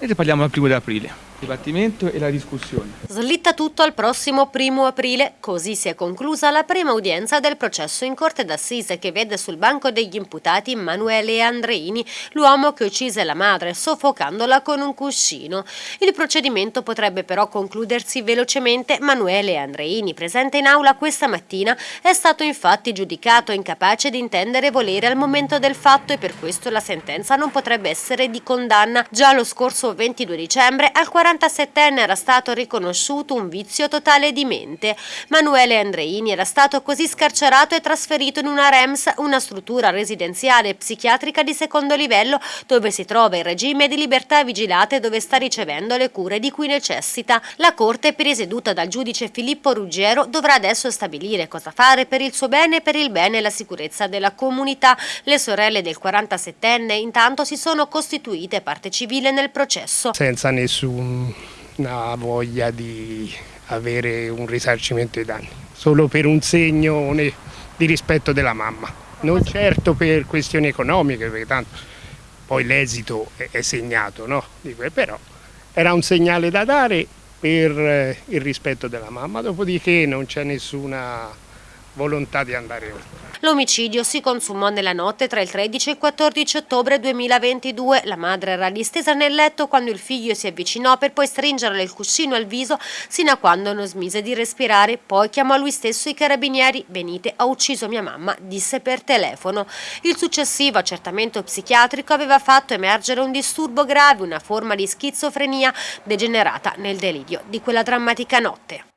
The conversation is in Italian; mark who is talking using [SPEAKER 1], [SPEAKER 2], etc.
[SPEAKER 1] E parliamo al primo di aprile dibattimento e la discussione.
[SPEAKER 2] Slitta tutto al prossimo primo aprile, così si è conclusa la prima udienza del processo in corte d'assise che vede sul banco degli imputati Emanuele Andreini, l'uomo che uccise la madre soffocandola con un cuscino. Il procedimento potrebbe però concludersi velocemente. Manuele Andreini, presente in aula questa mattina, è stato infatti giudicato incapace di intendere volere al momento del fatto e per questo la sentenza non potrebbe essere di condanna. Già lo scorso 22 dicembre al 40 47enne era stato riconosciuto un vizio totale di mente. Manuele Andreini era stato così scarcerato e trasferito in una REMS, una struttura residenziale psichiatrica di secondo livello, dove si trova in regime di libertà vigilata e dove sta ricevendo le cure di cui necessita. La Corte, presieduta dal giudice Filippo Ruggiero, dovrà adesso stabilire cosa fare per il suo bene e per il bene e la sicurezza della comunità. Le sorelle del 47enne intanto si sono costituite parte civile nel processo.
[SPEAKER 3] Senza nessun una voglia di avere un risarcimento dei danni, solo per un segno di rispetto della mamma, non certo per questioni economiche, perché tanto poi l'esito è segnato, no? però era un segnale da dare per eh, il rispetto della mamma, dopodiché non c'è nessuna volontà di andare oltre.
[SPEAKER 2] L'omicidio si consumò nella notte tra il 13 e il 14 ottobre 2022. La madre era distesa nel letto quando il figlio si avvicinò per poi stringerle il cuscino al viso sino a quando non smise di respirare. Poi chiamò lui stesso i carabinieri. Venite, ha ucciso mia mamma, disse per telefono. Il successivo accertamento psichiatrico aveva fatto emergere un disturbo grave, una forma di schizofrenia degenerata nel delirio di quella drammatica notte.